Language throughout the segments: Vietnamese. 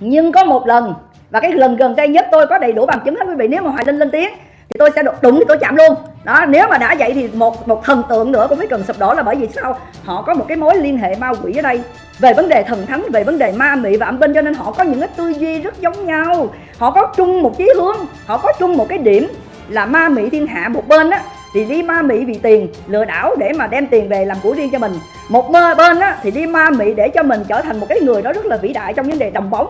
nhưng có một lần, và cái lần gần đây nhất tôi có đầy đủ bằng chứng hết quý vị, nếu mà hoài linh lên tiếng, thì tôi sẽ đụng đụng thì tôi chạm luôn. Đó, nếu mà đã vậy thì một một thần tượng nữa cũng phải cần sụp đổ là bởi vì sao? Họ có một cái mối liên hệ ma quỷ ở đây. Về vấn đề thần thánh, về vấn đề ma mị và âm binh, cho nên họ có những cái tư duy rất giống nhau. Họ có chung một chí hướng, họ có chung một cái điểm là ma mị thiên hạ một bên á thì đi ma mị vì tiền lừa đảo để mà đem tiền về làm của riêng cho mình. Một mơ bên á thì đi ma mị để cho mình trở thành một cái người đó rất là vĩ đại trong vấn đề đồng bóng.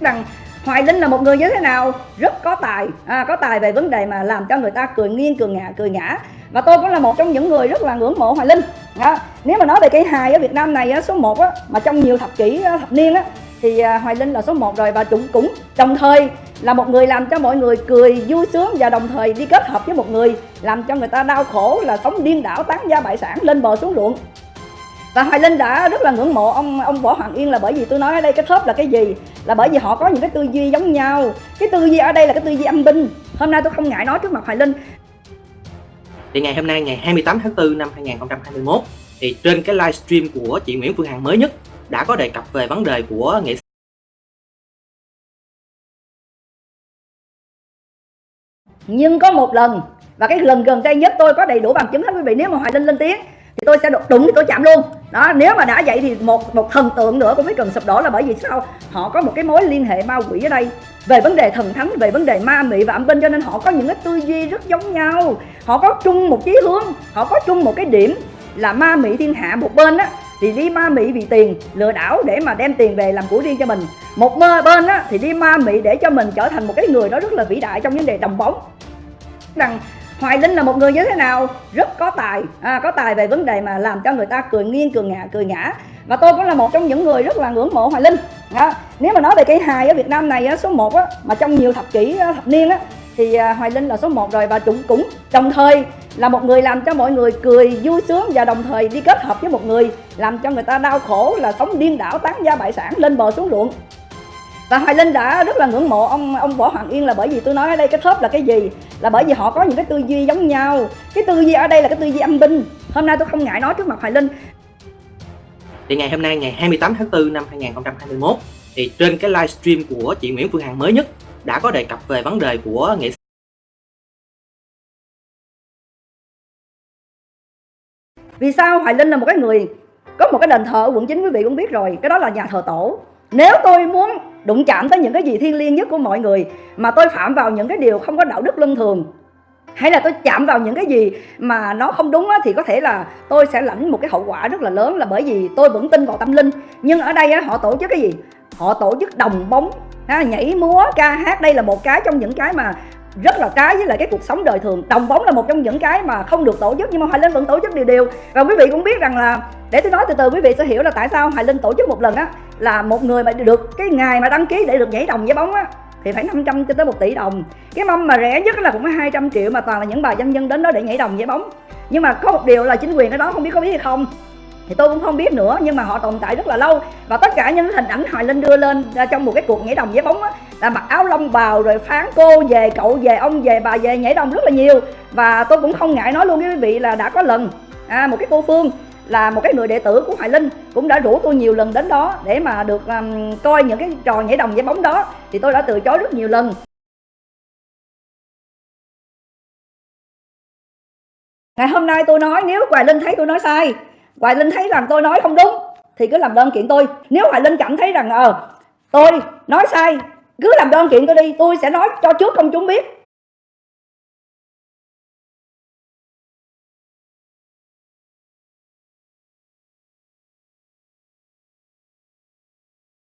Rằng Hoài Linh là một người như thế nào? Rất có tài. À, có tài về vấn đề mà làm cho người ta cười nghiêng cười ngã cười ngã và tôi cũng là một trong những người rất là ngưỡng mộ Hoài Linh. À, nếu mà nói về cây hài ở Việt Nam này á, số 1 á, mà trong nhiều thập kỷ ờ, thập niên á, thì à, Hoài Linh là số 1 rồi và cũng cũng đồng thời là một người làm cho mọi người cười vui sướng và đồng thời đi kết hợp với một người làm cho người ta đau khổ là sống điên đảo, tán gia bại sản, lên bờ xuống ruộng. Và Hoài Linh đã rất là ngưỡng mộ ông ông Võ Hoàng Yên là bởi vì tôi nói ở đây cái thớp là cái gì? Là bởi vì họ có những cái tư duy giống nhau. Cái tư duy ở đây là cái tư duy âm binh. Hôm nay tôi không ngại nói trước mặt Hoài Linh. Thì ngày hôm nay, ngày 28 tháng 4 năm 2021 thì trên cái livestream của chị Nguyễn Phương Hằng mới nhất đã có đề cập về vấn đề của nghệ nhưng có một lần, và cái lần gần đây nhất tôi có đầy đủ bằng chứng hết quý vị, nếu mà Hoài Linh lên tiếng, thì tôi sẽ đụng thì tôi chạm luôn. Đó, nếu mà đã vậy thì một một thần tượng nữa cũng phải cần sụp đổ là bởi vì sao? Họ có một cái mối liên hệ ma quỷ ở đây. Về vấn đề thần thánh, về vấn đề ma mị và âm binh cho nên họ có những cái tư duy rất giống nhau. Họ có chung một chí hướng, họ có chung một cái điểm là ma mị thiên hạ một bên á, thì đi ma mị vì tiền, lừa đảo để mà đem tiền về làm của riêng cho mình. Một mơ bên á, thì đi ma mị để cho mình trở thành một cái người đó rất là vĩ đại trong vấn đề đồng bóng rằng Hoài Linh là một người như thế nào? Rất có tài. À, có tài về vấn đề mà làm cho người ta cười nghiêng cười ngã cười ngã và tôi cũng là một trong những người rất là ngưỡng mộ Hoài Linh. À, nếu mà nói về cây hài ở Việt Nam này số 1 á, mà trong nhiều thập kỷ ờ, thập niên á, thì ờ, Hoài Linh là số 1 rồi. Và cũng cũng. Đồng thời là một người làm cho mọi người cười vui sướng và đồng thời đi kết hợp với một người làm cho người ta đau khổ là sống điên đảo tán gia bại sản lên bờ xuống ruộng. Và Hoài Linh đã rất là ngưỡng mộ ông ông Võ Hoàng Yên là bởi vì tôi nói ở đây cái thớp là cái gì? Là bởi vì họ có những cái tư duy giống nhau. Cái tư duy ở đây là cái tư duy âm binh. Hôm nay tôi không ngại nói trước mặt Hoài Linh. Thì ngày hôm nay ngày 28 tháng 4 năm 2021 thì trên cái livestream của chị Nguyễn Phương Hằng mới nhất đã có đề cập về vấn đề của nghệ sĩ. Vì sao Hoài Linh là một cái người có một cái đền thờ ở quận 9 quý vị cũng biết rồi. Cái đó là nhà thờ tổ. Nếu tôi muốn đụng chạm tới những cái gì thiêng liêng nhất của mọi người mà tôi phạm vào những cái điều không có đạo đức luân thường. Hay là tôi chạm vào những cái gì mà nó không đúng á, thì có thể là tôi sẽ lãnh một cái hậu quả rất là lớn là bởi vì tôi vẫn tin vào tâm linh. Nhưng ở đây á, họ tổ chức cái gì? Họ tổ chức đồng bóng ha, nhảy múa ca hát. Đây là một cái trong những cái mà rất là trái với lại cái cuộc sống đời thường. Đồng bóng là một trong những cái mà không được tổ chức nhưng mà hoài linh vẫn tổ chức điều điều và quý vị cũng biết rằng là, để tôi nói từ từ, quý vị sẽ hiểu là tại sao hoài linh tổ chức một lần á, là một người mà được cái ngày mà đăng ký để được nhảy đồng với bóng á, thì phải 500 cho tới 1 tỷ đồng. Cái mâm mà rẻ nhất là cũng có 200 triệu mà toàn là những bà dân dân đến đó để nhảy đồng với bóng. Nhưng mà có một điều là chính quyền ở đó không biết có biết hay không thì tôi cũng không biết nữa nhưng mà họ tồn tại rất là lâu. Và tất cả những hình ảnh hoài linh đưa lên à, trong một cái cuộc nhảy đồng với bóng á là mặc áo lông bào rồi phán cô về cậu về ông về bà về nhảy đồng rất là nhiều. Và tôi cũng không ngại nói luôn với quý vị là đã có lần à, một cái cô phương là một cái người đệ tử của Hoài Linh cũng đã rủ tôi nhiều lần đến đó để mà được um, coi những cái trò nhảy đồng với bóng đó. Thì tôi đã từ chối rất nhiều lần. Ngày hôm nay tôi nói nếu Hoài Linh thấy tôi nói sai Hoài Linh thấy rằng tôi nói không đúng, thì cứ làm đơn kiện tôi. Nếu Hoài Linh cảm thấy rằng ờ tôi nói sai, cứ làm đơn kiện tôi đi, tôi sẽ nói cho trước công chúng biết.